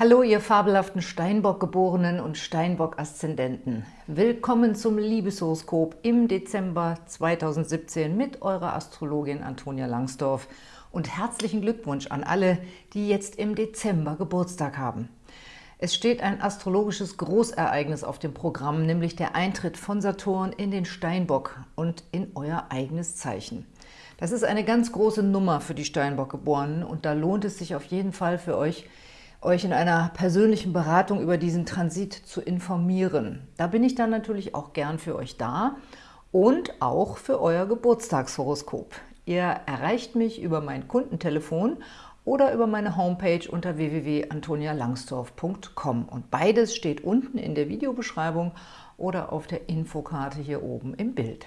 Hallo, ihr fabelhaften Steinbock-Geborenen und Steinbock-Aszendenten. Willkommen zum Liebeshoroskop im Dezember 2017 mit eurer Astrologin Antonia Langsdorf und herzlichen Glückwunsch an alle, die jetzt im Dezember Geburtstag haben. Es steht ein astrologisches Großereignis auf dem Programm, nämlich der Eintritt von Saturn in den Steinbock und in euer eigenes Zeichen. Das ist eine ganz große Nummer für die Steinbock-Geborenen und da lohnt es sich auf jeden Fall für euch, euch in einer persönlichen Beratung über diesen Transit zu informieren. Da bin ich dann natürlich auch gern für euch da und auch für euer Geburtstagshoroskop. Ihr erreicht mich über mein Kundentelefon oder über meine Homepage unter www.antonialangsdorf.com und beides steht unten in der Videobeschreibung oder auf der Infokarte hier oben im Bild.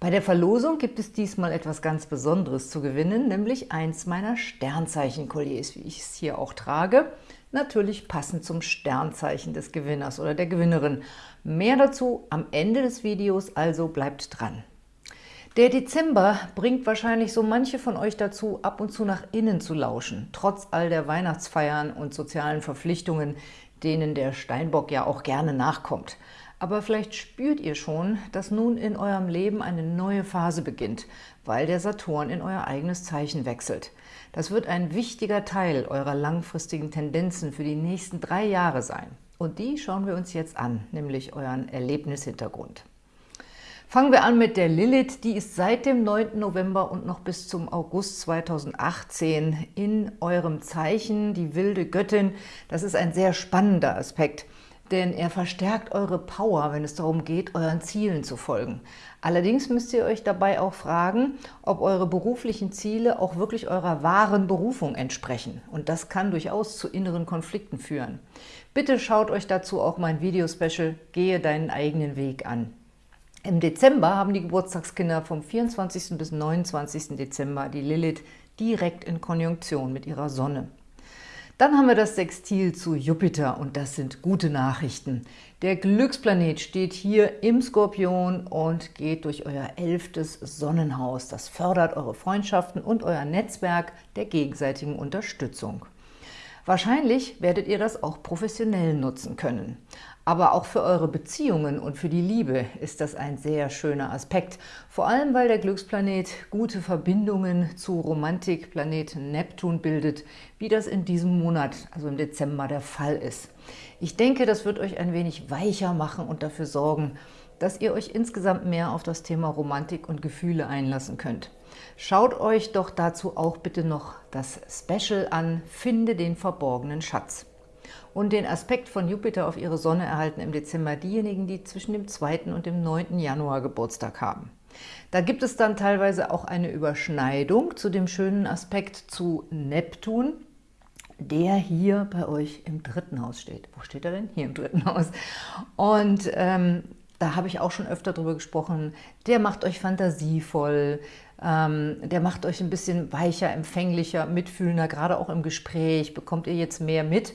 Bei der Verlosung gibt es diesmal etwas ganz Besonderes zu gewinnen, nämlich eins meiner Sternzeichen-Kolliers, wie ich es hier auch trage. Natürlich passend zum Sternzeichen des Gewinners oder der Gewinnerin. Mehr dazu am Ende des Videos, also bleibt dran. Der Dezember bringt wahrscheinlich so manche von euch dazu, ab und zu nach innen zu lauschen, trotz all der Weihnachtsfeiern und sozialen Verpflichtungen, denen der Steinbock ja auch gerne nachkommt. Aber vielleicht spürt ihr schon, dass nun in eurem Leben eine neue Phase beginnt, weil der Saturn in euer eigenes Zeichen wechselt. Das wird ein wichtiger Teil eurer langfristigen Tendenzen für die nächsten drei Jahre sein. Und die schauen wir uns jetzt an, nämlich euren Erlebnishintergrund. Fangen wir an mit der Lilith, die ist seit dem 9. November und noch bis zum August 2018 in eurem Zeichen, die wilde Göttin. Das ist ein sehr spannender Aspekt denn er verstärkt eure Power, wenn es darum geht, euren Zielen zu folgen. Allerdings müsst ihr euch dabei auch fragen, ob eure beruflichen Ziele auch wirklich eurer wahren Berufung entsprechen. Und das kann durchaus zu inneren Konflikten führen. Bitte schaut euch dazu auch mein Videospecial Gehe deinen eigenen Weg an. Im Dezember haben die Geburtstagskinder vom 24. bis 29. Dezember die Lilith direkt in Konjunktion mit ihrer Sonne. Dann haben wir das Sextil zu Jupiter und das sind gute Nachrichten. Der Glücksplanet steht hier im Skorpion und geht durch euer elftes Sonnenhaus. Das fördert eure Freundschaften und euer Netzwerk der gegenseitigen Unterstützung. Wahrscheinlich werdet ihr das auch professionell nutzen können. Aber auch für eure Beziehungen und für die Liebe ist das ein sehr schöner Aspekt. Vor allem, weil der Glücksplanet gute Verbindungen zu Romantikplanet Neptun bildet, wie das in diesem Monat, also im Dezember, der Fall ist. Ich denke, das wird euch ein wenig weicher machen und dafür sorgen, dass ihr euch insgesamt mehr auf das Thema Romantik und Gefühle einlassen könnt. Schaut euch doch dazu auch bitte noch das Special an, Finde den verborgenen Schatz. Und den Aspekt von Jupiter auf ihre Sonne erhalten im Dezember diejenigen, die zwischen dem 2. und dem 9. Januar Geburtstag haben. Da gibt es dann teilweise auch eine Überschneidung zu dem schönen Aspekt zu Neptun, der hier bei euch im dritten Haus steht. Wo steht er denn? Hier im dritten Haus. Und ähm, da habe ich auch schon öfter drüber gesprochen, der macht euch fantasievoll, ähm, der macht euch ein bisschen weicher, empfänglicher, mitfühlender, gerade auch im Gespräch bekommt ihr jetzt mehr mit.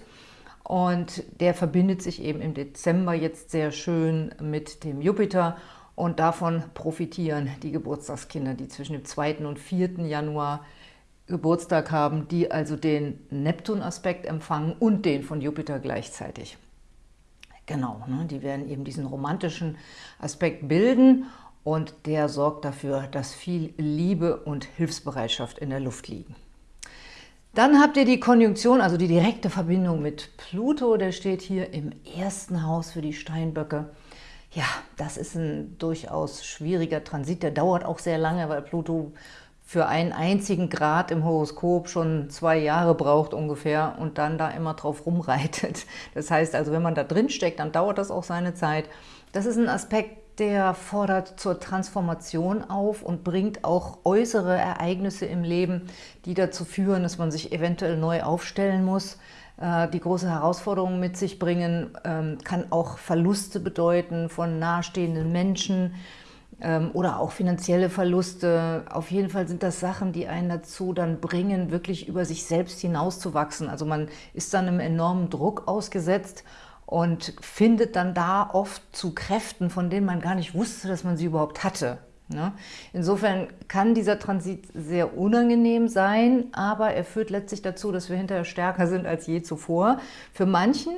Und der verbindet sich eben im Dezember jetzt sehr schön mit dem Jupiter und davon profitieren die Geburtstagskinder, die zwischen dem 2. und 4. Januar Geburtstag haben, die also den Neptun-Aspekt empfangen und den von Jupiter gleichzeitig. Genau, ne, die werden eben diesen romantischen Aspekt bilden und der sorgt dafür, dass viel Liebe und Hilfsbereitschaft in der Luft liegen. Dann habt ihr die Konjunktion, also die direkte Verbindung mit Pluto, der steht hier im ersten Haus für die Steinböcke. Ja, das ist ein durchaus schwieriger Transit, der dauert auch sehr lange, weil Pluto für einen einzigen Grad im Horoskop schon zwei Jahre braucht ungefähr und dann da immer drauf rumreitet. Das heißt also, wenn man da drin steckt, dann dauert das auch seine Zeit. Das ist ein Aspekt, der fordert zur Transformation auf und bringt auch äußere Ereignisse im Leben, die dazu führen, dass man sich eventuell neu aufstellen muss, äh, die große Herausforderungen mit sich bringen, ähm, kann auch Verluste bedeuten von nahestehenden Menschen ähm, oder auch finanzielle Verluste. Auf jeden Fall sind das Sachen, die einen dazu dann bringen, wirklich über sich selbst hinauszuwachsen. Also man ist dann einem enormen Druck ausgesetzt und findet dann da oft zu Kräften, von denen man gar nicht wusste, dass man sie überhaupt hatte. Ne? Insofern kann dieser Transit sehr unangenehm sein, aber er führt letztlich dazu, dass wir hinterher stärker sind als je zuvor. Für manchen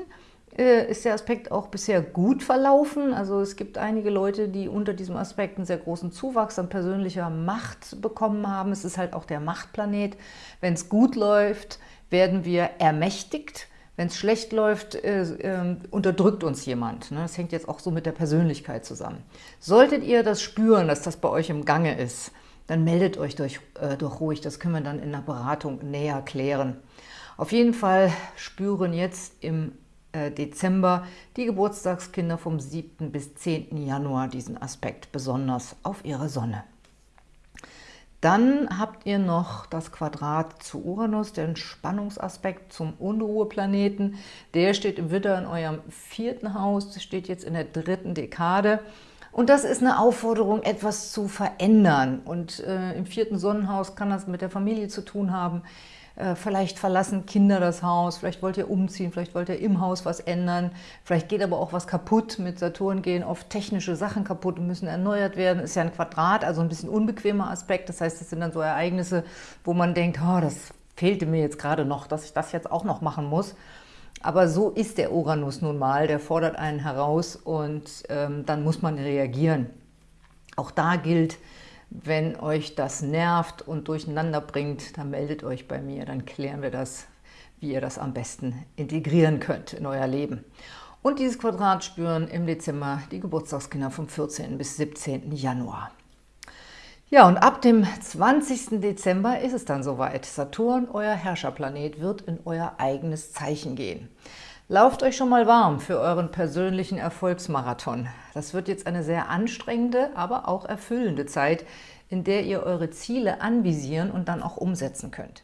äh, ist der Aspekt auch bisher gut verlaufen. Also es gibt einige Leute, die unter diesem Aspekt einen sehr großen Zuwachs an persönlicher Macht bekommen haben. Es ist halt auch der Machtplanet. Wenn es gut läuft, werden wir ermächtigt. Wenn es schlecht läuft, äh, äh, unterdrückt uns jemand. Ne? Das hängt jetzt auch so mit der Persönlichkeit zusammen. Solltet ihr das spüren, dass das bei euch im Gange ist, dann meldet euch durch, äh, doch ruhig. Das können wir dann in der Beratung näher klären. Auf jeden Fall spüren jetzt im äh, Dezember die Geburtstagskinder vom 7. bis 10. Januar diesen Aspekt besonders auf ihre Sonne. Dann habt ihr noch das Quadrat zu Uranus, den Spannungsaspekt zum Unruheplaneten. Der steht im Widder in eurem vierten Haus, steht jetzt in der dritten Dekade. Und das ist eine Aufforderung, etwas zu verändern. Und äh, im vierten Sonnenhaus kann das mit der Familie zu tun haben. Äh, vielleicht verlassen Kinder das Haus, vielleicht wollt ihr umziehen, vielleicht wollt ihr im Haus was ändern, vielleicht geht aber auch was kaputt. Mit Saturn gehen oft technische Sachen kaputt und müssen erneuert werden. Ist ja ein Quadrat, also ein bisschen unbequemer Aspekt. Das heißt, das sind dann so Ereignisse, wo man denkt, oh, das fehlte mir jetzt gerade noch, dass ich das jetzt auch noch machen muss. Aber so ist der Uranus nun mal, der fordert einen heraus und ähm, dann muss man reagieren. Auch da gilt, wenn euch das nervt und durcheinander bringt, dann meldet euch bei mir, dann klären wir das, wie ihr das am besten integrieren könnt in euer Leben. Und dieses Quadrat spüren im Dezember die Geburtstagskinder vom 14. bis 17. Januar. Ja, und ab dem 20. Dezember ist es dann soweit. Saturn, euer Herrscherplanet, wird in euer eigenes Zeichen gehen. Lauft euch schon mal warm für euren persönlichen Erfolgsmarathon. Das wird jetzt eine sehr anstrengende, aber auch erfüllende Zeit, in der ihr eure Ziele anvisieren und dann auch umsetzen könnt.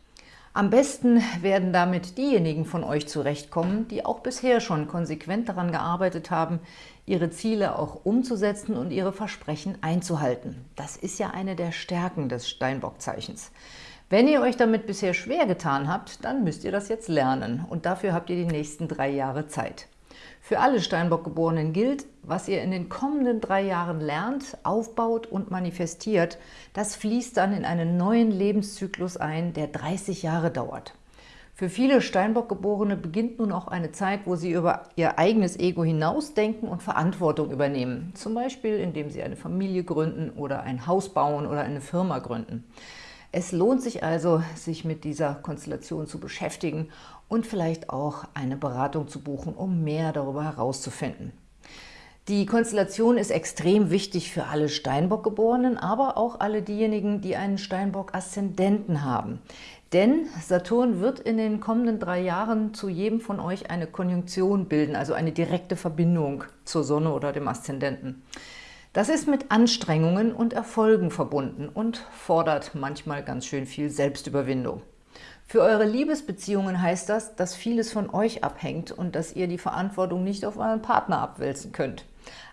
Am besten werden damit diejenigen von euch zurechtkommen, die auch bisher schon konsequent daran gearbeitet haben, ihre Ziele auch umzusetzen und ihre Versprechen einzuhalten. Das ist ja eine der Stärken des Steinbock-Zeichens. Wenn ihr euch damit bisher schwer getan habt, dann müsst ihr das jetzt lernen und dafür habt ihr die nächsten drei Jahre Zeit. Für alle Steinbock-Geborenen gilt, was ihr in den kommenden drei Jahren lernt, aufbaut und manifestiert, das fließt dann in einen neuen Lebenszyklus ein, der 30 Jahre dauert. Für viele Steinbock-Geborene beginnt nun auch eine Zeit, wo sie über ihr eigenes Ego hinausdenken und Verantwortung übernehmen. Zum Beispiel, indem sie eine Familie gründen oder ein Haus bauen oder eine Firma gründen. Es lohnt sich also, sich mit dieser Konstellation zu beschäftigen und vielleicht auch eine Beratung zu buchen, um mehr darüber herauszufinden. Die Konstellation ist extrem wichtig für alle Steinbock-Geborenen, aber auch alle diejenigen, die einen Steinbock-Aszendenten haben. Denn Saturn wird in den kommenden drei Jahren zu jedem von euch eine Konjunktion bilden, also eine direkte Verbindung zur Sonne oder dem Aszendenten. Das ist mit Anstrengungen und Erfolgen verbunden und fordert manchmal ganz schön viel Selbstüberwindung. Für eure Liebesbeziehungen heißt das, dass vieles von euch abhängt und dass ihr die Verantwortung nicht auf euren Partner abwälzen könnt.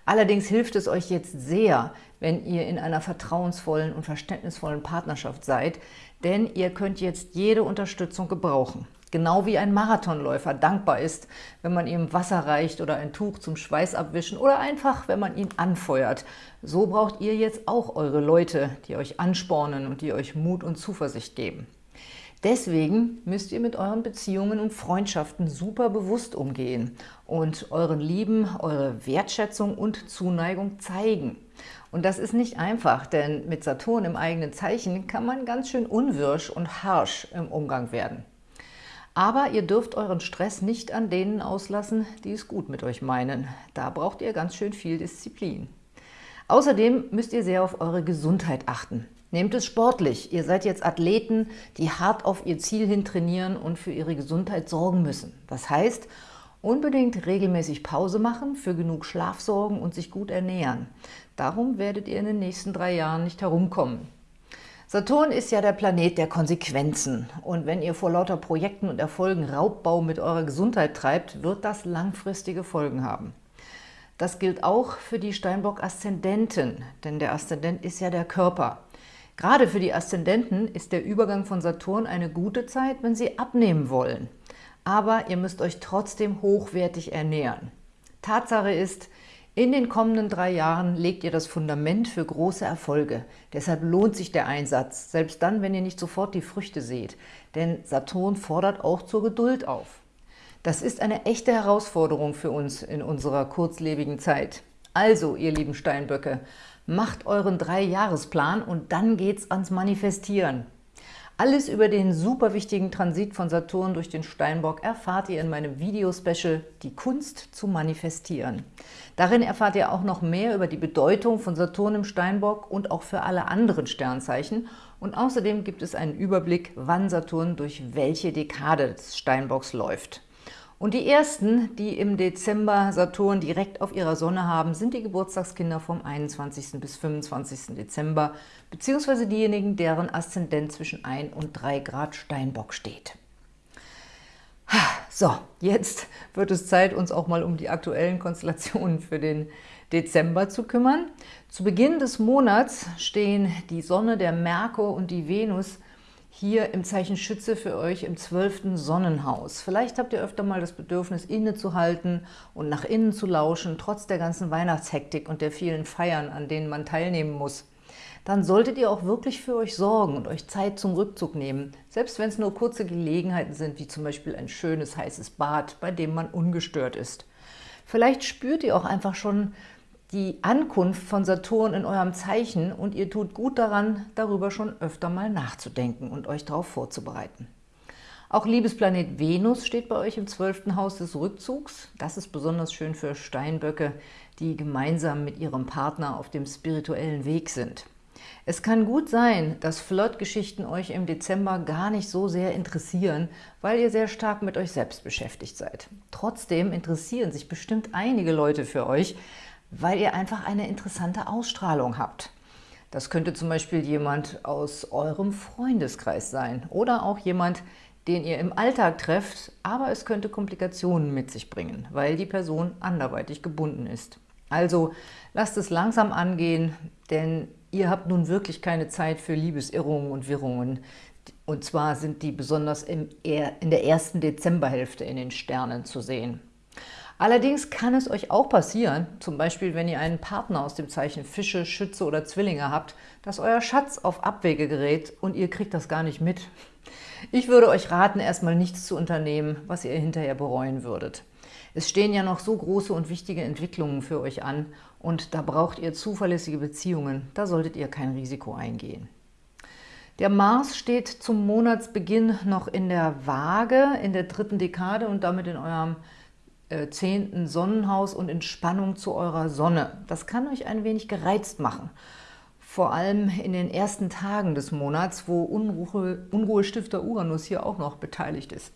Allerdings hilft es euch jetzt sehr, wenn ihr in einer vertrauensvollen und verständnisvollen Partnerschaft seid, denn ihr könnt jetzt jede Unterstützung gebrauchen. Genau wie ein Marathonläufer dankbar ist, wenn man ihm Wasser reicht oder ein Tuch zum Schweißabwischen oder einfach, wenn man ihn anfeuert. So braucht ihr jetzt auch eure Leute, die euch anspornen und die euch Mut und Zuversicht geben. Deswegen müsst ihr mit euren Beziehungen und Freundschaften super bewusst umgehen und euren Lieben eure Wertschätzung und Zuneigung zeigen. Und das ist nicht einfach, denn mit Saturn im eigenen Zeichen kann man ganz schön unwirsch und harsch im Umgang werden. Aber ihr dürft euren Stress nicht an denen auslassen, die es gut mit euch meinen. Da braucht ihr ganz schön viel Disziplin. Außerdem müsst ihr sehr auf eure Gesundheit achten. Nehmt es sportlich. Ihr seid jetzt Athleten, die hart auf ihr Ziel hin trainieren und für ihre Gesundheit sorgen müssen. Das heißt, unbedingt regelmäßig Pause machen, für genug Schlaf sorgen und sich gut ernähren. Darum werdet ihr in den nächsten drei Jahren nicht herumkommen. Saturn ist ja der Planet der Konsequenzen. Und wenn ihr vor lauter Projekten und Erfolgen Raubbau mit eurer Gesundheit treibt, wird das langfristige Folgen haben. Das gilt auch für die Steinbock-Aszendenten, denn der Aszendent ist ja der Körper. Gerade für die Aszendenten ist der Übergang von Saturn eine gute Zeit, wenn sie abnehmen wollen. Aber ihr müsst euch trotzdem hochwertig ernähren. Tatsache ist, In den kommenden drei Jahren legt ihr das Fundament für große Erfolge. Deshalb lohnt sich der Einsatz, selbst dann, wenn ihr nicht sofort die Früchte seht. Denn Saturn fordert auch zur Geduld auf. Das ist eine echte Herausforderung für uns in unserer kurzlebigen Zeit. Also, ihr lieben Steinböcke, macht euren Drei-Jahresplan und dann geht's ans Manifestieren. Alles über den super wichtigen Transit von Saturn durch den Steinbock erfahrt ihr in meinem Video-Special Die Kunst zu manifestieren. Darin erfahrt ihr auch noch mehr über die Bedeutung von Saturn im Steinbock und auch für alle anderen Sternzeichen. Und außerdem gibt es einen Überblick, wann Saturn durch welche Dekade des Steinbocks läuft. Und die ersten, die im Dezember Saturn direkt auf ihrer Sonne haben, sind die Geburtstagskinder vom 21. bis 25. Dezember, beziehungsweise diejenigen, deren Aszendent zwischen 1 und 3 Grad Steinbock steht. So, jetzt wird es Zeit, uns auch mal um die aktuellen Konstellationen für den Dezember zu kümmern. Zu Beginn des Monats stehen die Sonne, der Merkur und die Venus hier im Zeichen Schütze für euch im zwölften Sonnenhaus. Vielleicht habt ihr öfter mal das Bedürfnis, innezuhalten und nach innen zu lauschen, trotz der ganzen Weihnachtshektik und der vielen Feiern, an denen man teilnehmen muss. Dann solltet ihr auch wirklich für euch sorgen und euch Zeit zum Rückzug nehmen, selbst wenn es nur kurze Gelegenheiten sind, wie zum Beispiel ein schönes, heißes Bad, bei dem man ungestört ist. Vielleicht spürt ihr auch einfach schon die Ankunft von Saturn in eurem Zeichen und ihr tut gut daran, darüber schon öfter mal nachzudenken und euch darauf vorzubereiten. Auch Liebesplanet Venus steht bei euch im zwölften Haus des Rückzugs. Das ist besonders schön für Steinböcke, die gemeinsam mit ihrem Partner auf dem spirituellen Weg sind. Es kann gut sein, dass Flirtgeschichten euch im Dezember gar nicht so sehr interessieren, weil ihr sehr stark mit euch selbst beschäftigt seid. Trotzdem interessieren sich bestimmt einige Leute für euch, weil ihr einfach eine interessante Ausstrahlung habt. Das könnte zum Beispiel jemand aus eurem Freundeskreis sein oder auch jemand, den ihr im Alltag trefft, aber es könnte Komplikationen mit sich bringen, weil die Person anderweitig gebunden ist. Also lasst es langsam angehen, denn ihr habt nun wirklich keine Zeit für Liebesirrungen und Wirrungen. Und zwar sind die besonders in der ersten Dezemberhälfte in den Sternen zu sehen. Allerdings kann es euch auch passieren, zum Beispiel wenn ihr einen Partner aus dem Zeichen Fische, Schütze oder Zwillinge habt, dass euer Schatz auf Abwege gerät und ihr kriegt das gar nicht mit. Ich würde euch raten, erstmal nichts zu unternehmen, was ihr hinterher bereuen würdet. Es stehen ja noch so große und wichtige Entwicklungen für euch an und da braucht ihr zuverlässige Beziehungen, da solltet ihr kein Risiko eingehen. Der Mars steht zum Monatsbeginn noch in der Waage, in der dritten Dekade und damit in eurem zehnten Sonnenhaus und in Spannung zu eurer Sonne. Das kann euch ein wenig gereizt machen. Vor allem in den ersten Tagen des Monats, wo Unruhe, Unruhestifter Uranus hier auch noch beteiligt ist.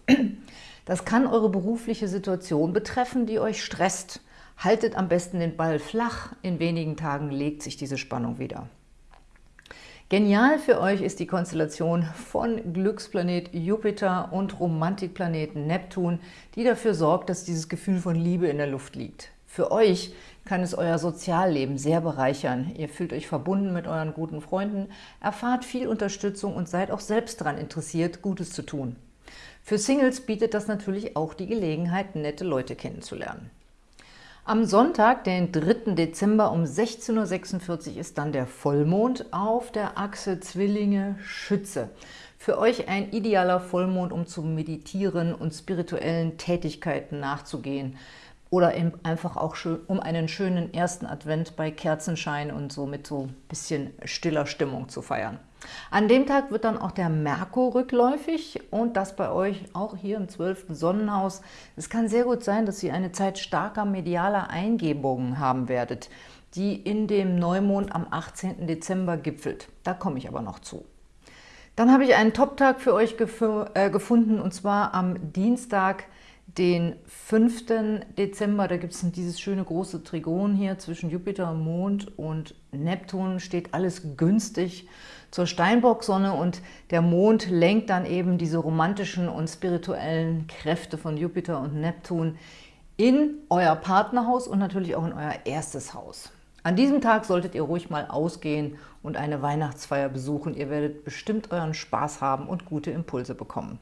Das kann eure berufliche Situation betreffen, die euch stresst. Haltet am besten den Ball flach, in wenigen Tagen legt sich diese Spannung wieder. Genial für euch ist die Konstellation von Glücksplanet Jupiter und Romantikplaneten Neptun, die dafür sorgt, dass dieses Gefühl von Liebe in der Luft liegt. Für euch kann es euer Sozialleben sehr bereichern. Ihr fühlt euch verbunden mit euren guten Freunden, erfahrt viel Unterstützung und seid auch selbst daran interessiert, Gutes zu tun. Für Singles bietet das natürlich auch die Gelegenheit, nette Leute kennenzulernen. Am Sonntag, den 3. Dezember um 16.46 Uhr ist dann der Vollmond auf der Achse Zwillinge-Schütze. Für euch ein idealer Vollmond, um zu meditieren und spirituellen Tätigkeiten nachzugehen oder einfach auch um einen schönen ersten Advent bei Kerzenschein und so mit so ein bisschen stiller Stimmung zu feiern. An dem Tag wird dann auch der Merkur rückläufig und das bei euch auch hier im 12. Sonnenhaus. Es kann sehr gut sein, dass ihr eine Zeit starker medialer Eingebungen haben werdet, die in dem Neumond am 18. Dezember gipfelt. Da komme ich aber noch zu. Dann habe ich einen Top-Tag für euch gef äh, gefunden und zwar am Dienstag, den 5. Dezember, da gibt es dieses schöne große Trigon hier zwischen Jupiter, Mond und Neptun, steht alles günstig zur Steinbock-Sonne und der Mond lenkt dann eben diese romantischen und spirituellen Kräfte von Jupiter und Neptun in euer Partnerhaus und natürlich auch in euer erstes Haus. An diesem Tag solltet ihr ruhig mal ausgehen und eine Weihnachtsfeier besuchen. Ihr werdet bestimmt euren Spaß haben und gute Impulse bekommen.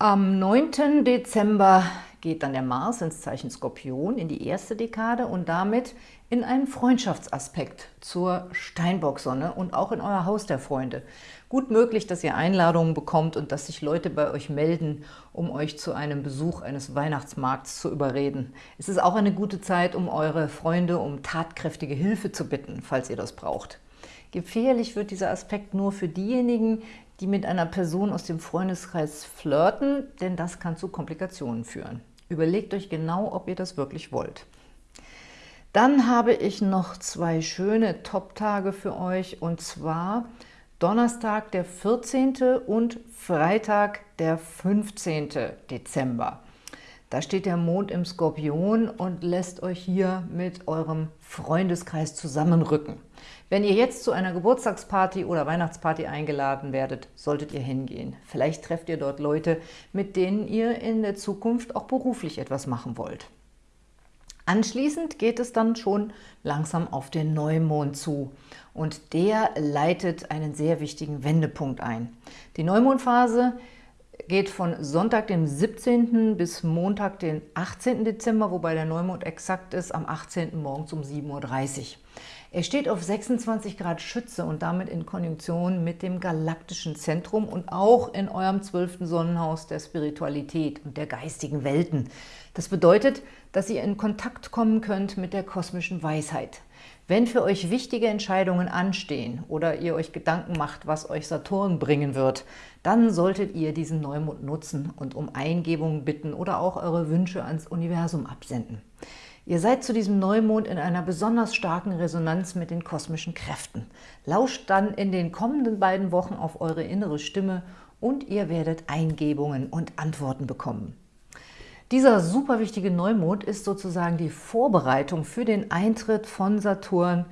Am 9. Dezember geht dann der Mars ins Zeichen Skorpion in die erste Dekade und damit in einen Freundschaftsaspekt zur Steinbock-Sonne und auch in euer Haus der Freunde. Gut möglich, dass ihr Einladungen bekommt und dass sich Leute bei euch melden, um euch zu einem Besuch eines Weihnachtsmarkts zu überreden. Es ist auch eine gute Zeit, um eure Freunde um tatkräftige Hilfe zu bitten, falls ihr das braucht. Gefährlich wird dieser Aspekt nur für diejenigen, die mit einer Person aus dem Freundeskreis flirten, denn das kann zu Komplikationen führen. Überlegt euch genau, ob ihr das wirklich wollt. Dann habe ich noch zwei schöne Top-Tage für euch und zwar Donnerstag, der 14. und Freitag, der 15. Dezember. Da steht der Mond im Skorpion und lässt euch hier mit eurem Freundeskreis zusammenrücken. Wenn ihr jetzt zu einer Geburtstagsparty oder Weihnachtsparty eingeladen werdet, solltet ihr hingehen. Vielleicht trefft ihr dort Leute, mit denen ihr in der Zukunft auch beruflich etwas machen wollt. Anschließend geht es dann schon langsam auf den Neumond zu und der leitet einen sehr wichtigen Wendepunkt ein. Die Neumondphase geht von Sonntag, dem 17. bis Montag, den 18. Dezember, wobei der Neumond exakt ist, am 18. morgens um 7.30 Uhr. Er steht auf 26 Grad Schütze und damit in Konjunktion mit dem galaktischen Zentrum und auch in eurem zwölften Sonnenhaus der Spiritualität und der geistigen Welten. Das bedeutet, dass ihr in Kontakt kommen könnt mit der kosmischen Weisheit. Wenn für euch wichtige Entscheidungen anstehen oder ihr euch Gedanken macht, was euch Saturn bringen wird, dann solltet ihr diesen Neumond nutzen und um Eingebungen bitten oder auch eure Wünsche ans Universum absenden. Ihr seid zu diesem Neumond in einer besonders starken Resonanz mit den kosmischen Kräften. Lauscht dann in den kommenden beiden Wochen auf eure innere Stimme und ihr werdet Eingebungen und Antworten bekommen. Dieser super wichtige Neumond ist sozusagen die Vorbereitung für den Eintritt von Saturn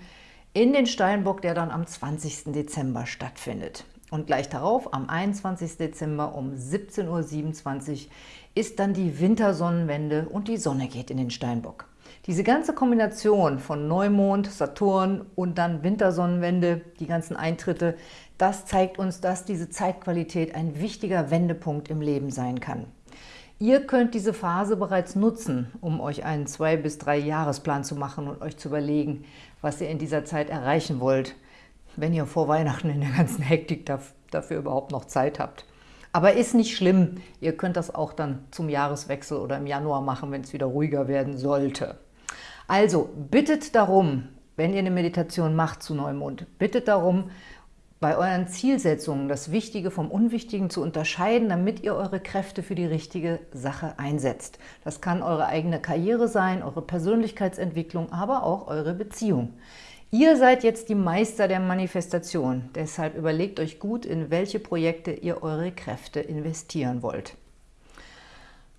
in den Steinbock, der dann am 20. Dezember stattfindet. Und gleich darauf, am 21. Dezember um 17.27 Uhr, ist dann die Wintersonnenwende und die Sonne geht in den Steinbock. Diese ganze Kombination von Neumond, Saturn und dann Wintersonnenwende, die ganzen Eintritte, das zeigt uns, dass diese Zeitqualität ein wichtiger Wendepunkt im Leben sein kann. Ihr könnt diese Phase bereits nutzen, um euch einen zwei bis drei Jahresplan zu machen und euch zu überlegen, was ihr in dieser Zeit erreichen wollt, wenn ihr vor Weihnachten in der ganzen Hektik dafür überhaupt noch Zeit habt. Aber ist nicht schlimm, ihr könnt das auch dann zum Jahreswechsel oder im Januar machen, wenn es wieder ruhiger werden sollte. Also bittet darum, wenn ihr eine Meditation macht zu Neumond, bittet darum, bei euren Zielsetzungen das Wichtige vom Unwichtigen zu unterscheiden, damit ihr eure Kräfte für die richtige Sache einsetzt. Das kann eure eigene Karriere sein, eure Persönlichkeitsentwicklung, aber auch eure Beziehung. Ihr seid jetzt die Meister der Manifestation, deshalb überlegt euch gut, in welche Projekte ihr eure Kräfte investieren wollt.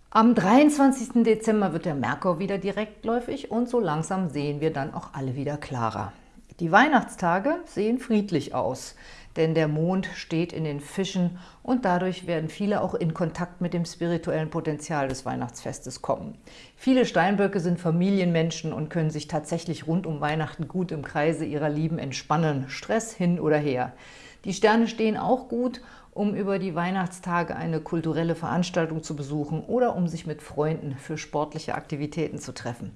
Am 23. Dezember wird der Merkur wieder direktläufig und so langsam sehen wir dann auch alle wieder klarer. Die Weihnachtstage sehen friedlich aus, denn der Mond steht in den Fischen und dadurch werden viele auch in Kontakt mit dem spirituellen Potenzial des Weihnachtsfestes kommen. Viele Steinböcke sind Familienmenschen und können sich tatsächlich rund um Weihnachten gut im Kreise ihrer Lieben entspannen, Stress hin oder her. Die Sterne stehen auch gut um über die Weihnachtstage eine kulturelle Veranstaltung zu besuchen oder um sich mit Freunden für sportliche Aktivitäten zu treffen.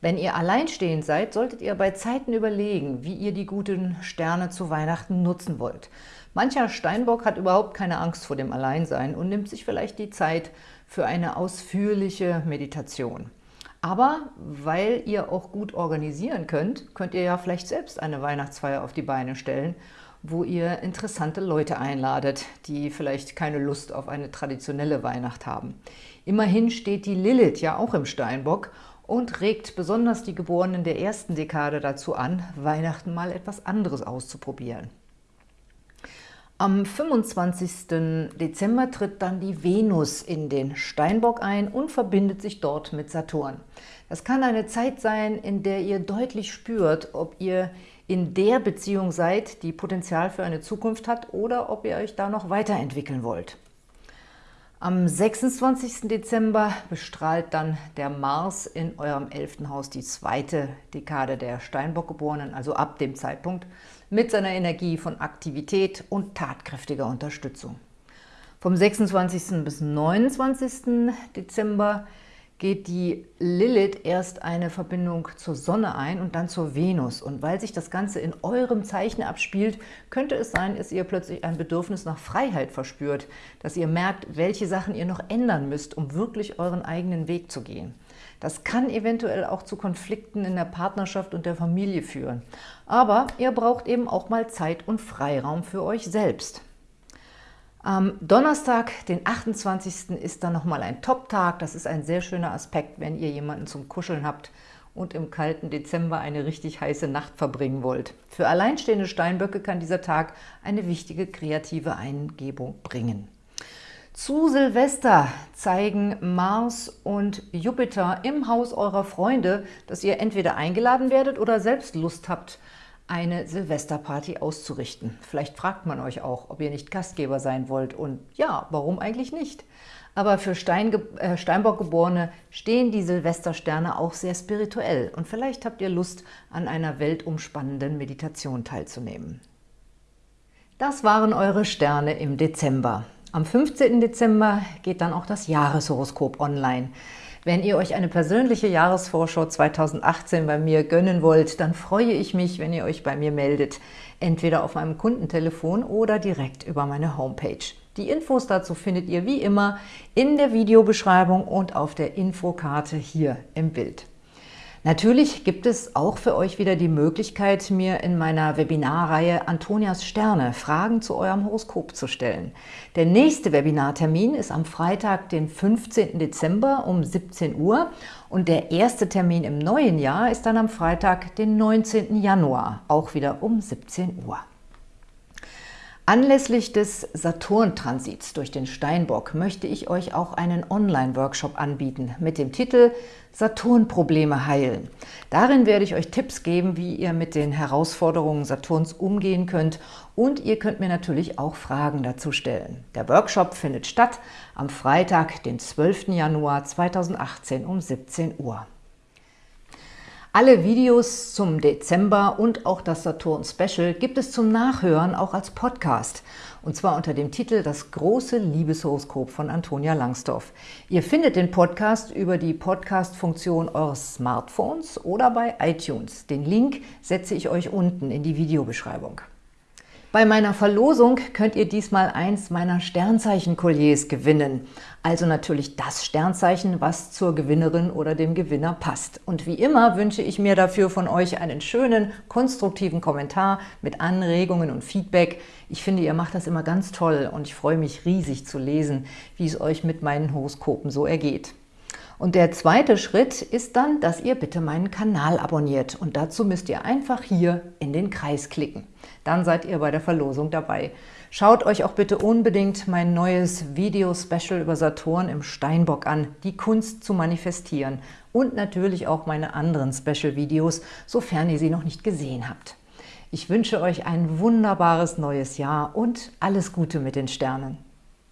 Wenn ihr alleinstehend seid, solltet ihr bei Zeiten überlegen, wie ihr die guten Sterne zu Weihnachten nutzen wollt. Mancher Steinbock hat überhaupt keine Angst vor dem Alleinsein und nimmt sich vielleicht die Zeit für eine ausführliche Meditation. Aber weil ihr auch gut organisieren könnt, könnt ihr ja vielleicht selbst eine Weihnachtsfeier auf die Beine stellen wo ihr interessante Leute einladet, die vielleicht keine Lust auf eine traditionelle Weihnacht haben. Immerhin steht die Lilith ja auch im Steinbock und regt besonders die Geborenen der ersten Dekade dazu an, Weihnachten mal etwas anderes auszuprobieren. Am 25. Dezember tritt dann die Venus in den Steinbock ein und verbindet sich dort mit Saturn. Das kann eine Zeit sein, in der ihr deutlich spürt, ob ihr in der Beziehung seid, die Potenzial für eine Zukunft hat oder ob ihr euch da noch weiterentwickeln wollt. Am 26. Dezember bestrahlt dann der Mars in eurem 11. Haus die zweite Dekade der Steinbockgeborenen, also ab dem Zeitpunkt, mit seiner Energie von Aktivität und tatkräftiger Unterstützung. Vom 26. bis 29. Dezember geht die Lilith erst eine Verbindung zur Sonne ein und dann zur Venus. Und weil sich das Ganze in eurem Zeichen abspielt, könnte es sein, dass ihr plötzlich ein Bedürfnis nach Freiheit verspürt, dass ihr merkt, welche Sachen ihr noch ändern müsst, um wirklich euren eigenen Weg zu gehen. Das kann eventuell auch zu Konflikten in der Partnerschaft und der Familie führen. Aber ihr braucht eben auch mal Zeit und Freiraum für euch selbst. Am Donnerstag, den 28. ist dann nochmal ein Top-Tag. Das ist ein sehr schöner Aspekt, wenn ihr jemanden zum Kuscheln habt und im kalten Dezember eine richtig heiße Nacht verbringen wollt. Für alleinstehende Steinböcke kann dieser Tag eine wichtige kreative Eingebung bringen. Zu Silvester zeigen Mars und Jupiter im Haus eurer Freunde, dass ihr entweder eingeladen werdet oder selbst Lust habt, eine Silvesterparty auszurichten. Vielleicht fragt man euch auch, ob ihr nicht Gastgeber sein wollt und ja, warum eigentlich nicht? Aber für Stein, äh, Steinbock-Geborene stehen die Silvestersterne auch sehr spirituell und vielleicht habt ihr Lust, an einer weltumspannenden Meditation teilzunehmen. Das waren eure Sterne im Dezember. Am 15. Dezember geht dann auch das Jahreshoroskop online. Wenn ihr euch eine persönliche Jahresvorschau 2018 bei mir gönnen wollt, dann freue ich mich, wenn ihr euch bei mir meldet, entweder auf meinem Kundentelefon oder direkt über meine Homepage. Die Infos dazu findet ihr wie immer in der Videobeschreibung und auf der Infokarte hier im Bild. Natürlich gibt es auch für euch wieder die Möglichkeit, mir in meiner Webinarreihe Antonias Sterne Fragen zu eurem Horoskop zu stellen. Der nächste Webinartermin ist am Freitag, den 15. Dezember um 17 Uhr und der erste Termin im neuen Jahr ist dann am Freitag, den 19. Januar, auch wieder um 17 Uhr. Anlässlich des Saturn-Transits durch den Steinbock möchte ich euch auch einen Online-Workshop anbieten mit dem Titel Saturn-Probleme heilen. Darin werde ich euch Tipps geben, wie ihr mit den Herausforderungen Saturns umgehen könnt und ihr könnt mir natürlich auch Fragen dazu stellen. Der Workshop findet statt am Freitag, den 12. Januar 2018 um 17 Uhr. Alle Videos zum Dezember und auch das Saturn Special gibt es zum Nachhören auch als Podcast. Und zwar unter dem Titel Das große Liebeshoroskop von Antonia Langsdorf. Ihr findet den Podcast über die Podcast-Funktion eures Smartphones oder bei iTunes. Den Link setze ich euch unten in die Videobeschreibung. Bei meiner Verlosung könnt ihr diesmal eins meiner Sternzeichen-Kolliers gewinnen. Also natürlich das Sternzeichen, was zur Gewinnerin oder dem Gewinner passt. Und wie immer wünsche ich mir dafür von euch einen schönen, konstruktiven Kommentar mit Anregungen und Feedback. Ich finde, ihr macht das immer ganz toll und ich freue mich riesig zu lesen, wie es euch mit meinen Horoskopen so ergeht. Und der zweite Schritt ist dann, dass ihr bitte meinen Kanal abonniert. Und dazu müsst ihr einfach hier in den Kreis klicken. Dann seid ihr bei der Verlosung dabei. Schaut euch auch bitte unbedingt mein neues Video-Special über Saturn im Steinbock an, die Kunst zu manifestieren. Und natürlich auch meine anderen Special-Videos, sofern ihr sie noch nicht gesehen habt. Ich wünsche euch ein wunderbares neues Jahr und alles Gute mit den Sternen.